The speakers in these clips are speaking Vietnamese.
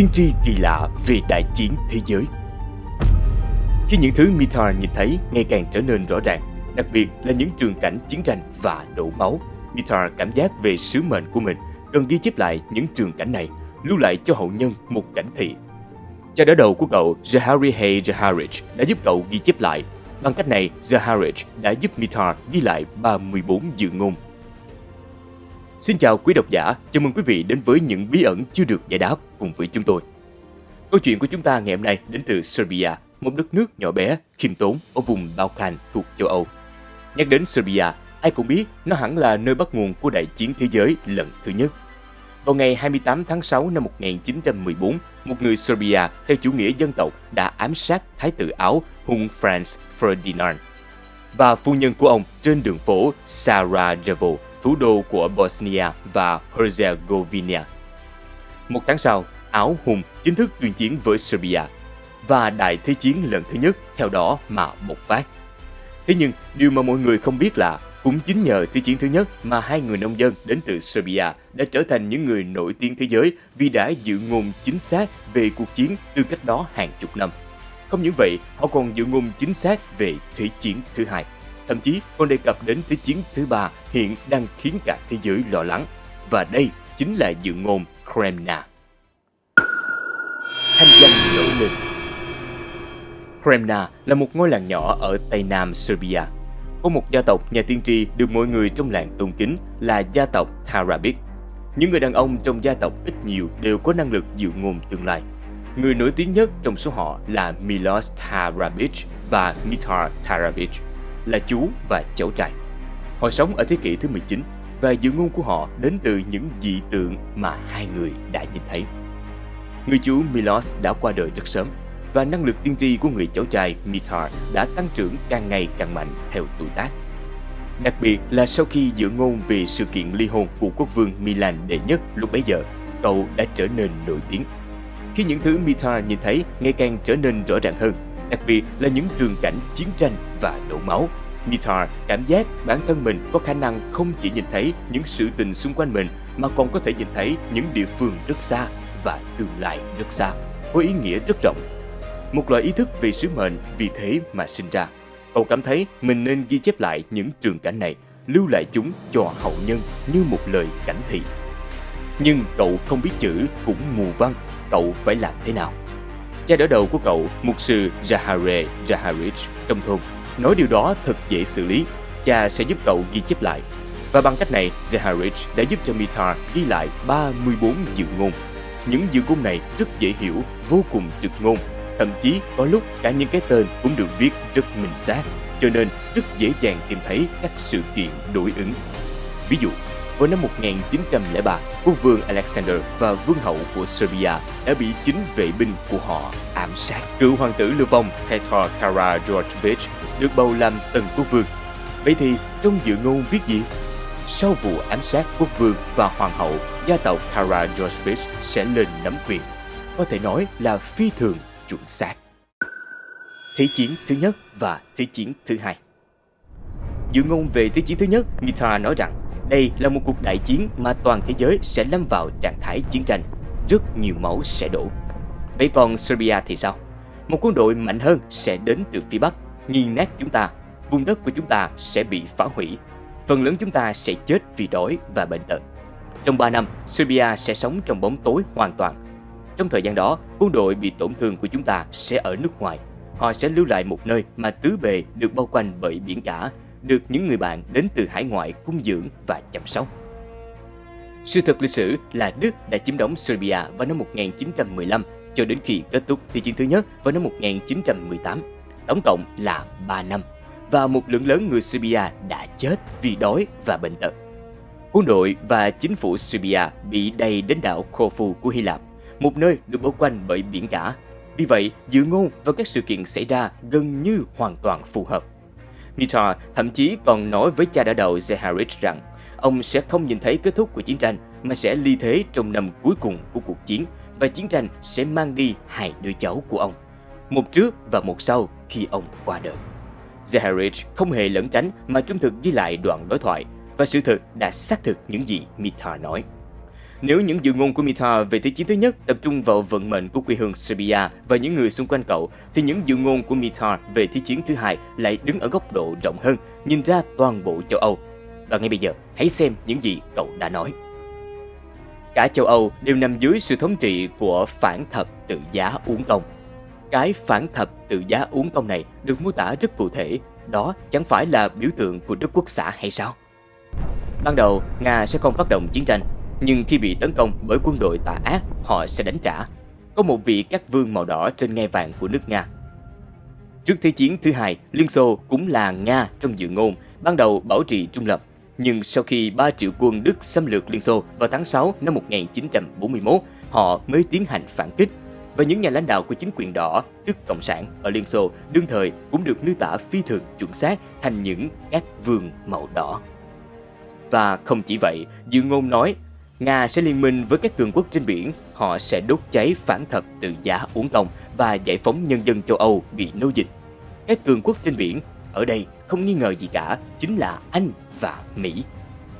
tiên tri kỳ lạ về đại chiến thế giới. Khi những thứ Mithar nhìn thấy ngày càng trở nên rõ ràng, đặc biệt là những trường cảnh chiến tranh và đổ máu, Mithar cảm giác về sứ mệnh của mình cần ghi chép lại những trường cảnh này, lưu lại cho hậu nhân một cảnh thị. Cha đỡ đầu của cậu, Jahari Hay Jaharich, đã giúp cậu ghi chép lại. Bằng cách này, Jaharich đã giúp Mithar ghi lại 34 dự ngôn Xin chào quý độc giả, chào mừng quý vị đến với những bí ẩn chưa được giải đáp cùng với chúng tôi. Câu chuyện của chúng ta ngày hôm nay đến từ Serbia, một đất nước nhỏ bé, khiêm tốn ở vùng Balkan thuộc châu Âu. Nhắc đến Serbia, ai cũng biết nó hẳn là nơi bắt nguồn của đại chiến thế giới lần thứ nhất. Vào ngày 28 tháng 6 năm 1914, một người Serbia theo chủ nghĩa dân tộc đã ám sát thái tử Áo Hung Franz Ferdinand và phu nhân của ông trên đường phố Sarajevo thủ đô của Bosnia và Herzegovina. Một tháng sau, Áo Hùng chính thức tuyên chiến với Serbia và Đại Thế chiến lần thứ nhất theo đó mà bộc phát. Thế nhưng, điều mà mọi người không biết là cũng chính nhờ Thế chiến thứ nhất mà hai người nông dân đến từ Serbia đã trở thành những người nổi tiếng thế giới vì đã dự ngôn chính xác về cuộc chiến từ cách đó hàng chục năm. Không những vậy, họ còn dự ngôn chính xác về Thế chiến thứ hai thậm chí còn đề cập đến Thế chiến thứ ba hiện đang khiến cả thế giới lo lắng. Và đây chính là dự ngôn Kremna. Thanh danh nổi lên Kremna là một ngôi làng nhỏ ở Tây Nam Serbia. Có một gia tộc nhà tiên tri được mọi người trong làng tôn kính là gia tộc Tarabic. Những người đàn ông trong gia tộc ít nhiều đều có năng lực dự ngôn tương lai. Người nổi tiếng nhất trong số họ là Milos Tarabic và Mitar Tarabic là chú và cháu trai. Họ sống ở thế kỷ thứ 19 và dự ngôn của họ đến từ những dị tượng mà hai người đã nhìn thấy. Người chú Milos đã qua đời rất sớm và năng lực tiên tri của người cháu trai Mitar đã tăng trưởng càng ngày càng mạnh theo tuổi tác. Đặc biệt là sau khi dự ngôn về sự kiện ly hôn của quốc vương Milan đệ nhất lúc bấy giờ, cậu đã trở nên nổi tiếng. Khi những thứ Mitar nhìn thấy ngày càng trở nên rõ ràng hơn, đặc biệt là những trường cảnh chiến tranh và đổ máu. Mitar cảm giác bản thân mình có khả năng không chỉ nhìn thấy những sự tình xung quanh mình mà còn có thể nhìn thấy những địa phương rất xa và tương lai rất xa, có ý nghĩa rất rộng. Một loại ý thức về sứ mệnh vì thế mà sinh ra. Cậu cảm thấy mình nên ghi chép lại những trường cảnh này, lưu lại chúng cho hậu nhân như một lời cảnh thị. Nhưng cậu không biết chữ cũng mù văn, cậu phải làm thế nào? Cha đỡ đầu của cậu, mục sư Jahare Jaharich trong thôn, nói điều đó thật dễ xử lý. Cha sẽ giúp cậu ghi chép lại. Và bằng cách này, Zeharich đã giúp cho Mitar ghi lại 34 dự ngôn. Những dự ngôn này rất dễ hiểu, vô cùng trực ngôn. Thậm chí có lúc cả những cái tên cũng được viết rất minh xác, cho nên rất dễ dàng tìm thấy các sự kiện đối ứng. Ví dụ, vào năm 1903, quốc vương Alexander và vương hậu của Serbia đã bị chính vệ binh của họ ám sát. Cựu hoàng tử lưu vong Petar Karađorđević được bầu làm tân quốc vương. Vậy thì trong dự ngôn viết gì? Sau vụ ám sát quốc vương và hoàng hậu, gia tộc Karađorđević sẽ lên nắm quyền. Có thể nói là phi thường chuẩn xác. Thế chiến thứ nhất và Thế chiến thứ hai Dự ngôn về Thế chiến thứ nhất, Mitra nói rằng đây là một cuộc đại chiến mà toàn thế giới sẽ lâm vào trạng thái chiến tranh, rất nhiều máu sẽ đổ. Vậy còn Serbia thì sao? Một quân đội mạnh hơn sẽ đến từ phía Bắc, nghiền nát chúng ta, vùng đất của chúng ta sẽ bị phá hủy. Phần lớn chúng ta sẽ chết vì đói và bệnh tật. Trong 3 năm, Serbia sẽ sống trong bóng tối hoàn toàn. Trong thời gian đó, quân đội bị tổn thương của chúng ta sẽ ở nước ngoài. Họ sẽ lưu lại một nơi mà tứ bề được bao quanh bởi biển cả được những người bạn đến từ hải ngoại cung dưỡng và chăm sóc. Sự thật lịch sử là Đức đã chiếm đóng Serbia vào năm 1915 cho đến khi kết thúc Thế chiến thứ nhất vào năm 1918, tổng cộng là 3 năm, và một lượng lớn người Serbia đã chết vì đói và bệnh tật. Quân đội và chính phủ Serbia bị đầy đến đảo Corfu của Hy Lạp, một nơi được bao quanh bởi biển cả. Vì vậy, dự ngôn và các sự kiện xảy ra gần như hoàn toàn phù hợp. Peter thậm chí còn nói với cha đỡ đầu Zeharich rằng ông sẽ không nhìn thấy kết thúc của chiến tranh mà sẽ ly thế trong năm cuối cùng của cuộc chiến và chiến tranh sẽ mang đi hai đứa cháu của ông, một trước và một sau khi ông qua đời. Zeharich không hề lẩn tránh mà trung thực ghi lại đoạn đối thoại và sự thật đã xác thực những gì Mita nói. Nếu những dự ngôn của Mita về Thế chiến thứ nhất tập trung vào vận mệnh của quê hương Serbia và những người xung quanh cậu, thì những dự ngôn của Mita về Thế chiến thứ hai lại đứng ở góc độ rộng hơn, nhìn ra toàn bộ châu Âu. Và ngay bây giờ, hãy xem những gì cậu đã nói. Cả châu Âu đều nằm dưới sự thống trị của phản thập tự giá uống công. Cái phản thập tự giá uống công này được mô tả rất cụ thể, đó chẳng phải là biểu tượng của Đức Quốc xã hay sao? Ban đầu, Nga sẽ không phát động chiến tranh, nhưng khi bị tấn công bởi quân đội tà ác, họ sẽ đánh trả. Có một vị các vương màu đỏ trên ngai vàng của nước Nga. Trước Thế chiến thứ hai, Liên Xô cũng là Nga trong dự ngôn, ban đầu bảo trì trung lập. Nhưng sau khi 3 triệu quân Đức xâm lược Liên Xô vào tháng 6 năm 1941, họ mới tiến hành phản kích. Và những nhà lãnh đạo của chính quyền đỏ, tức Cộng sản ở Liên Xô, đương thời cũng được miêu tả phi thường chuẩn xác thành những các vương màu đỏ. Và không chỉ vậy, dự ngôn nói Nga sẽ liên minh với các cường quốc trên biển, họ sẽ đốt cháy phản thập tự giá uống công và giải phóng nhân dân châu Âu bị nô dịch. Các cường quốc trên biển, ở đây không nghi ngờ gì cả, chính là Anh và Mỹ.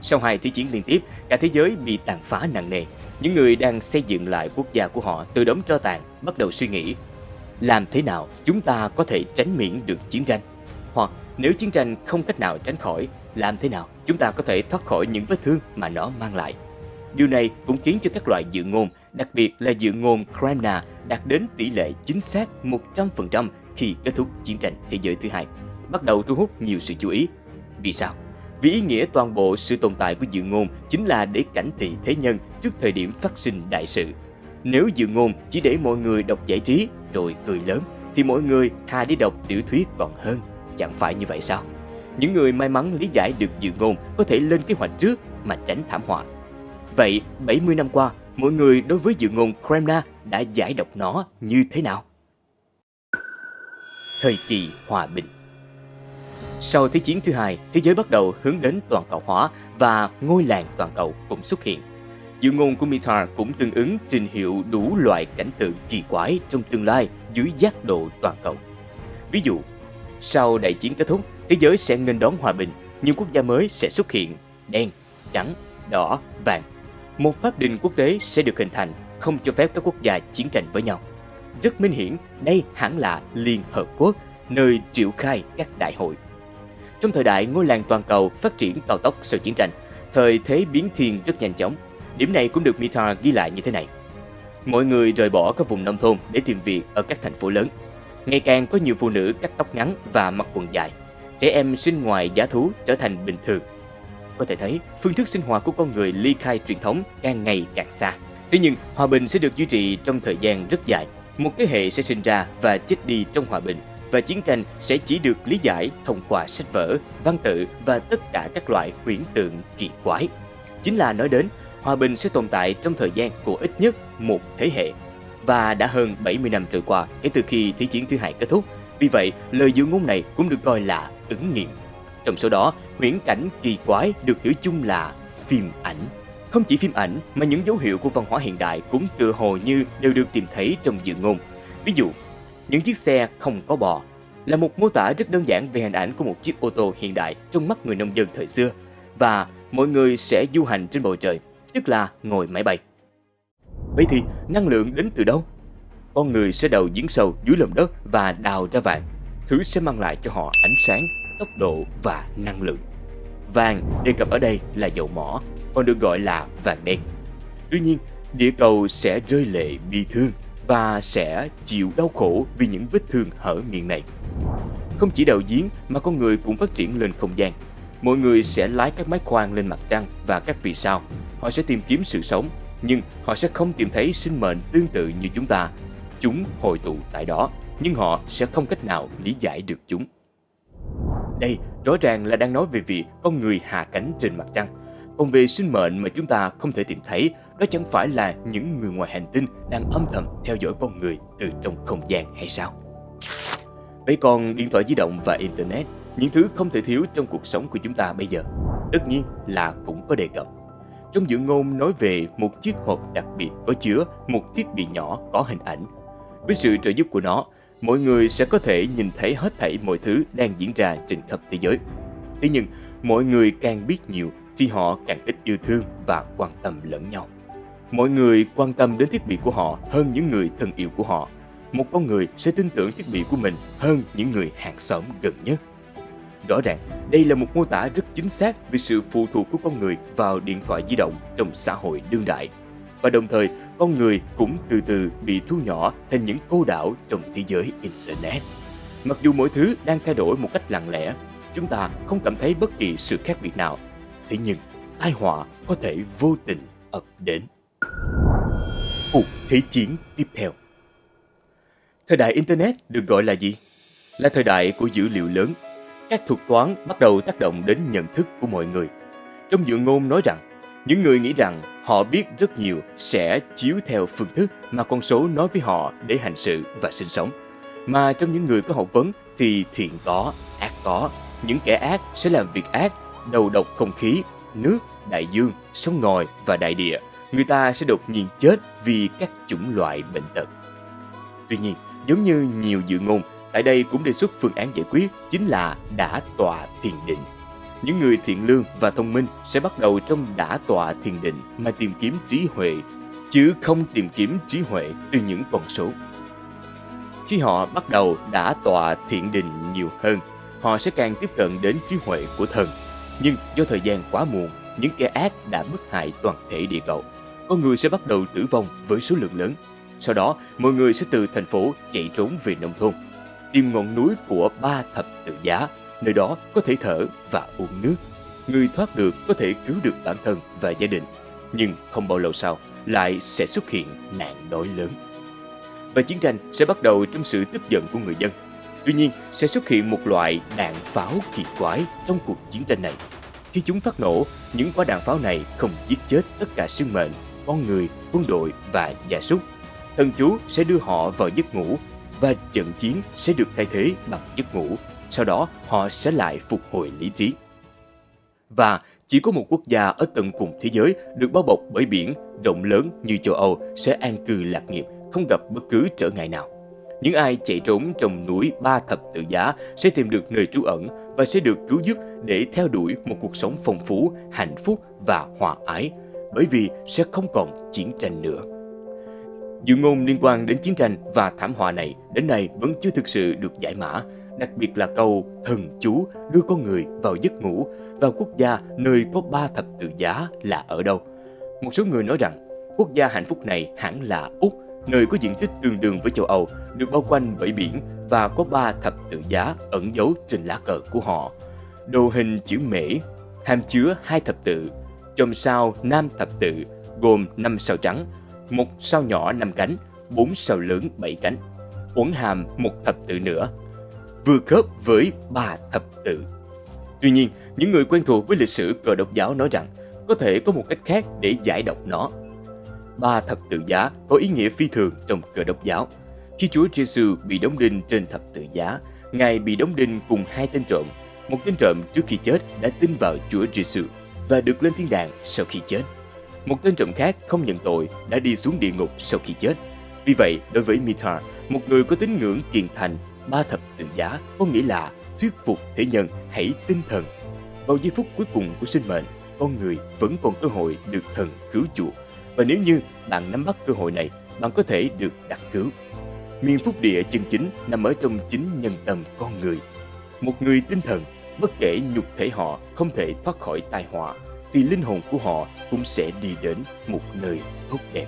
Sau hai thế chiến liên tiếp, cả thế giới bị tàn phá nặng nề. Những người đang xây dựng lại quốc gia của họ từ đống tro tàn bắt đầu suy nghĩ làm thế nào chúng ta có thể tránh miễn được chiến tranh? Hoặc nếu chiến tranh không cách nào tránh khỏi, làm thế nào chúng ta có thể thoát khỏi những vết thương mà nó mang lại? Điều này cũng khiến cho các loại dự ngôn, đặc biệt là dự ngôn Kremna đạt đến tỷ lệ chính xác 100% khi kết thúc chiến tranh thế giới thứ hai, bắt đầu thu hút nhiều sự chú ý. Vì sao? Vì ý nghĩa toàn bộ sự tồn tại của dự ngôn chính là để cảnh thị thế nhân trước thời điểm phát sinh đại sự. Nếu dự ngôn chỉ để mọi người đọc giải trí rồi cười lớn, thì mọi người thà đi đọc tiểu thuyết còn hơn. Chẳng phải như vậy sao? Những người may mắn lý giải được dự ngôn có thể lên kế hoạch trước mà tránh thảm họa. Vậy 70 năm qua, mọi người đối với dự ngôn Kremna đã giải độc nó như thế nào? Thời kỳ hòa bình Sau Thế chiến thứ hai, thế giới bắt đầu hướng đến toàn cầu hóa và ngôi làng toàn cầu cũng xuất hiện. Dự ngôn của Mitar cũng tương ứng trình hiệu đủ loại cảnh tượng kỳ quái trong tương lai dưới giác độ toàn cầu. Ví dụ, sau đại chiến kết thúc, thế giới sẽ nghênh đón hòa bình, nhưng quốc gia mới sẽ xuất hiện, đen, trắng, đỏ, vàng một pháp đình quốc tế sẽ được hình thành, không cho phép các quốc gia chiến tranh với nhau. Rất minh hiển, đây hẳn là Liên Hợp Quốc, nơi triệu khai các đại hội. Trong thời đại ngôi làng toàn cầu phát triển cao tốc sau chiến tranh, thời thế biến thiên rất nhanh chóng. Điểm này cũng được Mitar ghi lại như thế này. Mọi người rời bỏ các vùng nông thôn để tìm việc ở các thành phố lớn. Ngày càng có nhiều phụ nữ cắt tóc ngắn và mặc quần dài. Trẻ em sinh ngoài giá thú trở thành bình thường có thể thấy phương thức sinh hoạt của con người ly khai truyền thống càng ngày càng xa. Thế nhưng, hòa bình sẽ được duy trì trong thời gian rất dài. Một thế hệ sẽ sinh ra và chết đi trong hòa bình và chiến tranh sẽ chỉ được lý giải thông qua sách vở, văn tự và tất cả các loại huyễn tượng kỳ quái. Chính là nói đến, hòa bình sẽ tồn tại trong thời gian của ít nhất một thế hệ. Và đã hơn 70 năm trôi qua kể từ khi Thế chiến thứ hai kết thúc. Vì vậy, lời dự ngôn này cũng được coi là ứng nghiệm. Trong số đó, huyễn cảnh kỳ quái được hiểu chung là phim ảnh. Không chỉ phim ảnh mà những dấu hiệu của văn hóa hiện đại cũng tựa hồ như đều được tìm thấy trong dự ngôn. Ví dụ, những chiếc xe không có bò là một mô tả rất đơn giản về hình ảnh của một chiếc ô tô hiện đại trong mắt người nông dân thời xưa và mọi người sẽ du hành trên bầu trời, tức là ngồi máy bay. Vậy thì năng lượng đến từ đâu? Con người sẽ đầu giếng sâu dưới lòng đất và đào ra vàng. Thứ sẽ mang lại cho họ ánh sáng tốc độ và năng lượng. Vàng đề cập ở đây là dầu mỏ, còn được gọi là vàng đen. Tuy nhiên, địa cầu sẽ rơi lệ bi thương và sẽ chịu đau khổ vì những vết thương hở miệng này. Không chỉ đào giếng mà con người cũng phát triển lên không gian. Mọi người sẽ lái các máy khoan lên mặt trăng và các vì sao. Họ sẽ tìm kiếm sự sống, nhưng họ sẽ không tìm thấy sinh mệnh tương tự như chúng ta. Chúng hội tụ tại đó, nhưng họ sẽ không cách nào lý giải được chúng. Đây rõ ràng là đang nói về việc con người hạ cánh trên mặt trăng. Còn về sinh mệnh mà chúng ta không thể tìm thấy, đó chẳng phải là những người ngoài hành tinh đang âm thầm theo dõi con người từ trong không gian hay sao? Vậy còn điện thoại di động và Internet, những thứ không thể thiếu trong cuộc sống của chúng ta bây giờ, tất nhiên là cũng có đề cập. Trong dự ngôn nói về một chiếc hộp đặc biệt có chứa một thiết bị nhỏ có hình ảnh. Với sự trợ giúp của nó, mọi người sẽ có thể nhìn thấy hết thảy mọi thứ đang diễn ra trên khắp thế giới. Thế nhưng, mọi người càng biết nhiều thì họ càng ít yêu thương và quan tâm lẫn nhau. Mọi người quan tâm đến thiết bị của họ hơn những người thân yêu của họ. Một con người sẽ tin tưởng thiết bị của mình hơn những người hàng xóm gần nhất. Rõ ràng, đây là một mô tả rất chính xác về sự phụ thuộc của con người vào điện thoại di động trong xã hội đương đại. Và đồng thời, con người cũng từ từ bị thu nhỏ thành những cô đảo trong thế giới Internet. Mặc dù mọi thứ đang thay đổi một cách lặng lẽ, chúng ta không cảm thấy bất kỳ sự khác biệt nào. Thế nhưng, tai họa có thể vô tình ập đến. Cuộc Thế chiến tiếp theo Thời đại Internet được gọi là gì? Là thời đại của dữ liệu lớn. Các thuật toán bắt đầu tác động đến nhận thức của mọi người. Trong dự ngôn nói rằng, những người nghĩ rằng họ biết rất nhiều sẽ chiếu theo phương thức mà con số nói với họ để hành sự và sinh sống. Mà trong những người có học vấn thì thiện có, ác có. Những kẻ ác sẽ làm việc ác, đầu độc không khí, nước, đại dương, sông ngòi và đại địa. Người ta sẽ đột nhiên chết vì các chủng loại bệnh tật. Tuy nhiên, giống như nhiều dự ngôn, tại đây cũng đề xuất phương án giải quyết chính là đã tòa thiền định. Những người thiện lương và thông minh sẽ bắt đầu trong đã tọa thiền định mà tìm kiếm trí huệ, chứ không tìm kiếm trí huệ từ những con số. Khi họ bắt đầu đã tọa thiện định nhiều hơn, họ sẽ càng tiếp cận đến trí huệ của thần. Nhưng do thời gian quá muộn, những kẻ ác đã bức hại toàn thể địa cầu. Con người sẽ bắt đầu tử vong với số lượng lớn. Sau đó, mọi người sẽ từ thành phố chạy trốn về nông thôn, tìm ngọn núi của ba thập tự giá, nơi đó có thể thở và uống nước. Người thoát được có thể cứu được bản thân và gia đình, nhưng không bao lâu sau lại sẽ xuất hiện nạn đói lớn và chiến tranh sẽ bắt đầu trong sự tức giận của người dân. Tuy nhiên, sẽ xuất hiện một loại đạn pháo kỳ quái trong cuộc chiến tranh này. Khi chúng phát nổ, những quả đạn pháo này không giết chết tất cả sinh mệnh, con người, quân đội và gia súc. Thần chú sẽ đưa họ vào giấc ngủ và trận chiến sẽ được thay thế bằng giấc ngủ. Sau đó, họ sẽ lại phục hồi lý trí. Và chỉ có một quốc gia ở tận cùng thế giới được bao bọc bởi biển rộng lớn như châu Âu sẽ an cư lạc nghiệp không gặp bất cứ trở ngại nào. Những ai chạy trốn trong núi ba thập tự giá sẽ tìm được nơi trú ẩn và sẽ được cứu giúp để theo đuổi một cuộc sống phong phú, hạnh phúc và hòa ái, bởi vì sẽ không còn chiến tranh nữa. Dự ngôn liên quan đến chiến tranh và thảm họa này đến nay vẫn chưa thực sự được giải mã, đặc biệt là câu thần chú đưa con người vào giấc ngủ vào quốc gia nơi có ba thập tự giá là ở đâu. Một số người nói rằng quốc gia hạnh phúc này hẳn là Úc nơi có diện tích tương đương với châu Âu, được bao quanh bởi biển và có ba thập tự giá ẩn giấu trên lá cờ của họ. Đồ hình chữ mễ, hàm chứa hai thập tự, chòm sao nam thập tự gồm năm sao trắng, một sao nhỏ năm cánh, bốn sao lớn bảy cánh, uốn hàm một thập tự nữa, vừa khớp với ba thập tự. Tuy nhiên, những người quen thuộc với lịch sử cờ độc giáo nói rằng có thể có một cách khác để giải đọc nó ba thập tự giá có ý nghĩa phi thường trong cờ độc giáo. Khi Chúa Giêsu bị đóng đinh trên thập tự giá, Ngài bị đóng đinh cùng hai tên trộm. Một tên trộm trước khi chết đã tin vào Chúa Giêsu và được lên thiên đàng sau khi chết. Một tên trộm khác không nhận tội đã đi xuống địa ngục sau khi chết. Vì vậy, đối với Mithar, một người có tín ngưỡng kiền thành, ba thập tự giá có nghĩa là thuyết phục thế nhân hãy tinh thần. Vào giây phút cuối cùng của sinh mệnh, con người vẫn còn cơ hội được thần cứu chuộc và nếu như bạn nắm bắt cơ hội này, bạn có thể được đặt cứu. Miền phúc địa chân chính nằm ở trong chính nhân tâm con người. Một người tinh thần, bất kể nhục thể họ không thể thoát khỏi tai họa, thì linh hồn của họ cũng sẽ đi đến một nơi tốt đẹp.